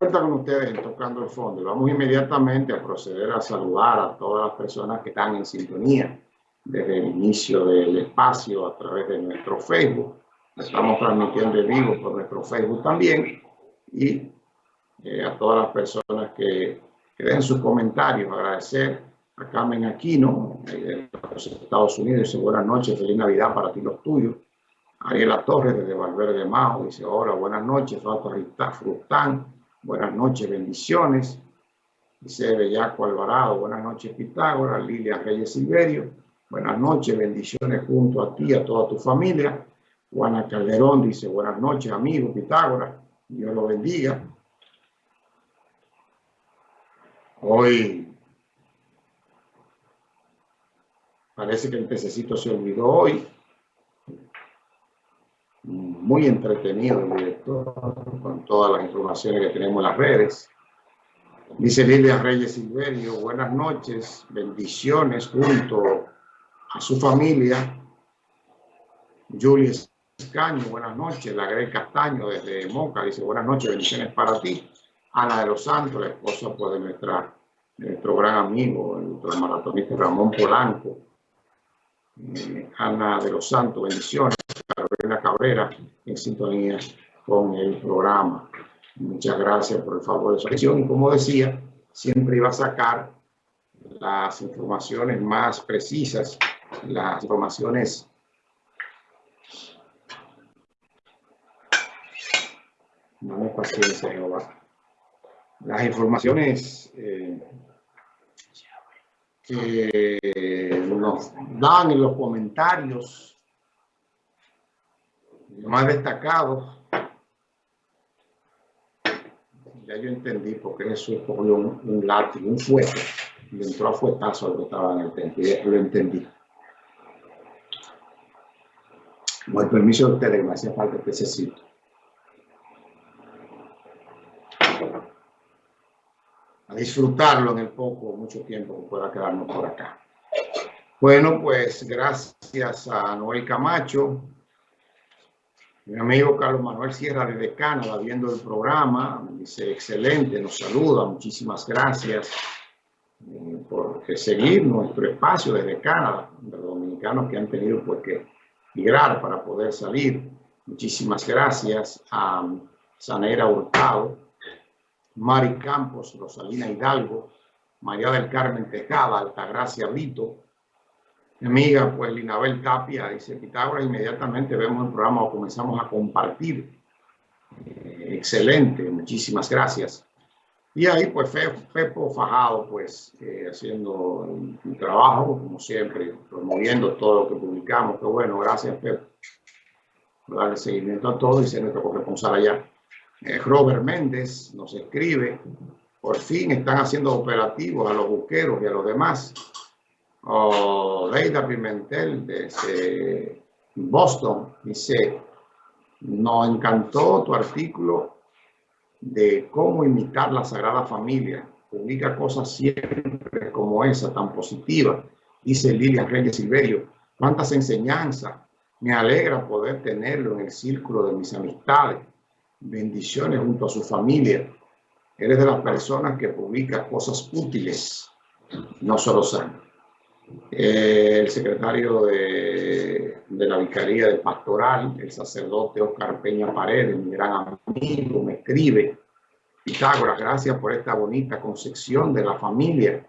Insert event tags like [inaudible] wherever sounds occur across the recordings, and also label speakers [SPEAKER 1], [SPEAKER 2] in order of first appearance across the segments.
[SPEAKER 1] vuelta con ustedes en Tocando el Fondo. Vamos inmediatamente a proceder a saludar a todas las personas que están en sintonía desde el inicio del espacio a través de nuestro Facebook. Estamos transmitiendo en vivo por nuestro Facebook también. Y eh, a todas las personas que, que den sus comentarios. Agradecer a Carmen Aquino, de los Estados Unidos. Dice buenas noches, feliz Navidad para ti los tuyos. Ariela Torres desde Valverde Majo dice hola, buenas noches, Rita Frután, buenas noches, bendiciones. Dice Bellaco Alvarado, buenas noches Pitágoras, Lilia Reyes Silverio, buenas noches, bendiciones junto a ti, a toda tu familia. Juana Calderón dice buenas noches amigo Pitágoras, Dios lo bendiga. Hoy parece que el pececito se olvidó hoy muy entretenido el director con todas las informaciones que tenemos en las redes. Dice Lilia Reyes Silverio, buenas noches, bendiciones junto a su familia. Julia Escaño, buenas noches. La Grey Castaño desde Moca dice, buenas noches, bendiciones para ti. Ana de los Santos, la esposa pues, de, nuestra, nuestro gran amigo, el maratonista Ramón Polanco. Eh, Ana de los Santos, bendiciones. Carolina Cabrera en sintonía con el programa. Muchas gracias por el favor de su atención. Como decía, siempre iba a sacar las informaciones más precisas, las informaciones no paciencia, Jehová. Las informaciones eh, que nos dan en los comentarios más destacado, ya yo entendí por qué Jesús cogió un, un látigo, un fuego, y entró a fuetazo al que estaba en el templo, ya lo entendí. Con el permiso de ustedes, me hacía falta que se A disfrutarlo en el poco, mucho tiempo que pueda quedarnos por acá. Bueno, pues gracias a Noel Camacho, mi amigo Carlos Manuel Sierra de Canadá viendo el programa, dice excelente, nos saluda, muchísimas gracias eh, por seguir nuestro espacio desde Canadá, los dominicanos que han tenido pues, que migrar para poder salir. Muchísimas gracias a Sanera Hurtado, Mari Campos, Rosalina Hidalgo, María del Carmen Tejada, Altagracia Brito, mi amiga, pues Linabel Tapia, dice Pitágoras, inmediatamente vemos el programa o comenzamos a compartir. Eh, excelente, muchísimas gracias. Y ahí, pues, Fepo Fajado, pues, eh, haciendo un, trabajo, como siempre, promoviendo todo lo que publicamos. Qué bueno, gracias, por darle seguimiento a todo y ser nuestro corresponsal allá. Eh, Robert Méndez nos escribe, por fin están haciendo operativos a los buqueros y a los demás o Leida Pimentel desde Boston dice, nos encantó tu artículo de cómo imitar la Sagrada Familia. Publica cosas siempre como esa, tan positiva. Dice Lilia Reyes Silverio, cuántas enseñanzas. Me alegra poder tenerlo en el círculo de mis amistades. Bendiciones junto a su familia. Eres de las personas que publica cosas útiles, no solo sanas el secretario de, la Vicaría del Pastoral, el sacerdote Oscar Peña Paredes, mi gran amigo, me escribe, Pitágoras, gracias por esta bonita concepción de la familia.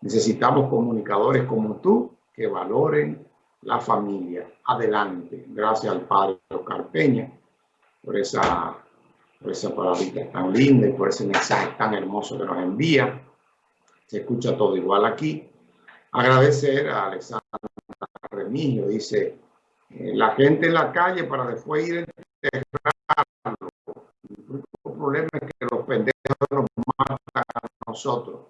[SPEAKER 1] Necesitamos comunicadores como tú que valoren la familia. Adelante. Gracias al padre Oscar Peña por esa, por esa palabrita tan linda y por ese mensaje tan hermoso que nos envía. Se escucha todo igual aquí. Agradecer a Alexandra Remigio, dice, eh, la gente en la calle para después ir a enterrarlo. El problema es que los pendejos nos matan a nosotros.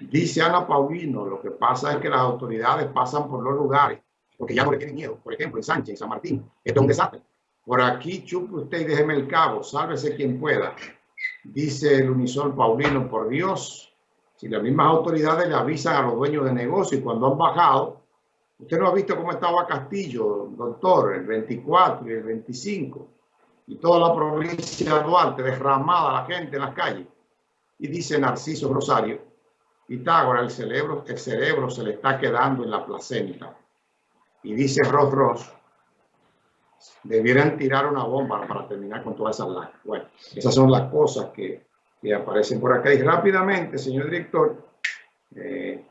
[SPEAKER 1] Dice Ana Paulino, lo que pasa es que las autoridades pasan por los lugares porque ya no le tienen miedo. Por ejemplo, en Sánchez, en San Martín, es un desastre. Por aquí chupe usted y déjeme el cabo, sálvese quien pueda. Dice el unisol Paulino, por Dios, si las mismas autoridades le avisan a los dueños de negocio y cuando han bajado, usted no ha visto cómo estaba Castillo, doctor, el 24 y el 25, y toda la provincia de Duarte derramada la gente en las calles. Y dice Narciso Rosario, Pitágoras, el cerebro, el cerebro se le está quedando en la placenta. Y dice Ross Ross, debieran tirar una bomba para terminar con todas esas. Bueno, esas son las cosas que, que aparecen por acá. Y rápidamente, señor director, eh,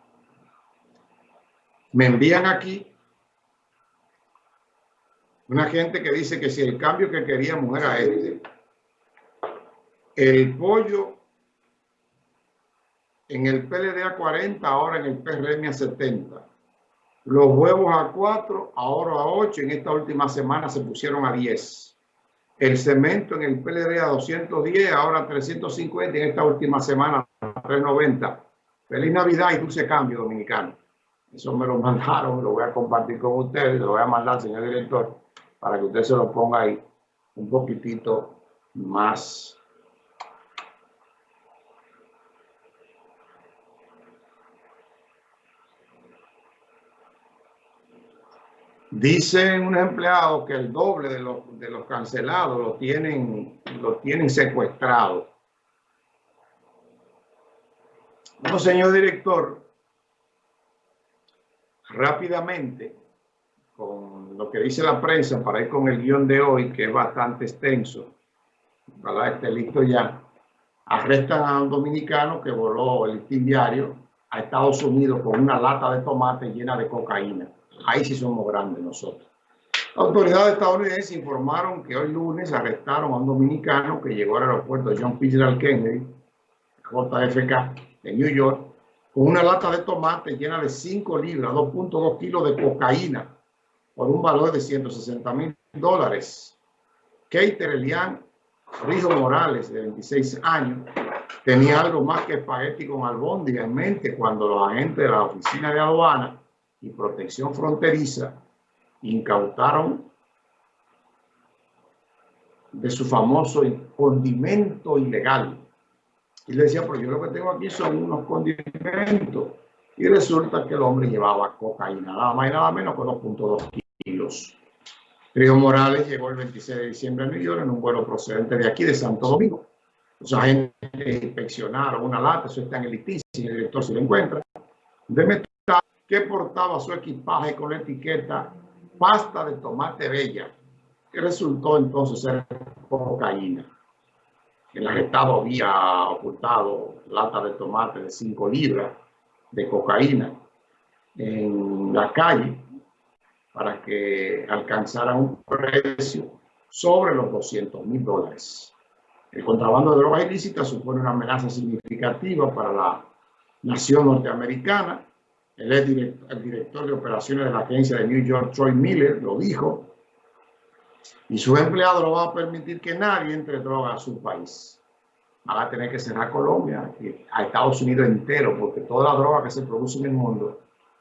[SPEAKER 1] me envían aquí una gente que dice que si el cambio que queríamos era este, el pollo en el PLD a 40, ahora en el PRM a 70. Los huevos a 4, ahora a 8, en esta última semana se pusieron a 10. El cemento en el PLD a 210, ahora a 350, en esta última semana a 390. Feliz Navidad y dulce cambio dominicano. Eso me lo [laughs] mandaron, lo voy a compartir con ustedes, lo voy a mandar, señor director, para que usted se lo ponga ahí un poquitito más Dicen un empleado que el doble de los, de los cancelados lo tienen, lo secuestrado. Bueno, señor director, rápidamente, con lo que dice la prensa, para ir con el guion de hoy, que es bastante extenso, para esté listo ya, arrestan a un dominicano que voló el diario a Estados Unidos con una lata de tomate llena de cocaína. Ahí sí somos grandes nosotros. Autoridades estadounidenses informaron que hoy lunes arrestaron a un dominicano que llegó al aeropuerto John Fitzgerald Kennedy, JFK, de New York, con una lata de tomate llena de 5 libras, 2.2 kilos de cocaína, por un valor de 160 mil dólares. Keiter Elian Rijo Morales, de 26 años, tenía algo más que espagueti con albóndiga en mente cuando los agentes de la oficina de aduana y protección fronteriza incautaron de su famoso condimento ilegal. Y le decía, pero yo lo que tengo aquí son unos condimentos. Y resulta que el hombre llevaba cocaína, nada más y nada menos que 2.2 kilos. Río Morales llegó el 26 de diciembre a New York en un vuelo procedente de aquí, de Santo Domingo. Los agentes inspeccionaron una lata, eso está en el litín, el director se lo encuentra, de que portaba su equipaje con la etiqueta pasta de tomate bella, que resultó entonces ser cocaína. El arrestado había ocultado lata de tomate de 5 libras de cocaína en la calle para que alcanzaran un precio sobre los 200 mil dólares. El contrabando de drogas ilícitas supone una amenaza significativa para la nación norteamericana. El, director de operaciones de la agencia de New York, Troy Miller, lo dijo. Y su empleado no va a permitir que nadie entre droga a su país. Van a tener que cerrar Colombia, a Estados Unidos entero, porque toda la droga que se produce en el mundo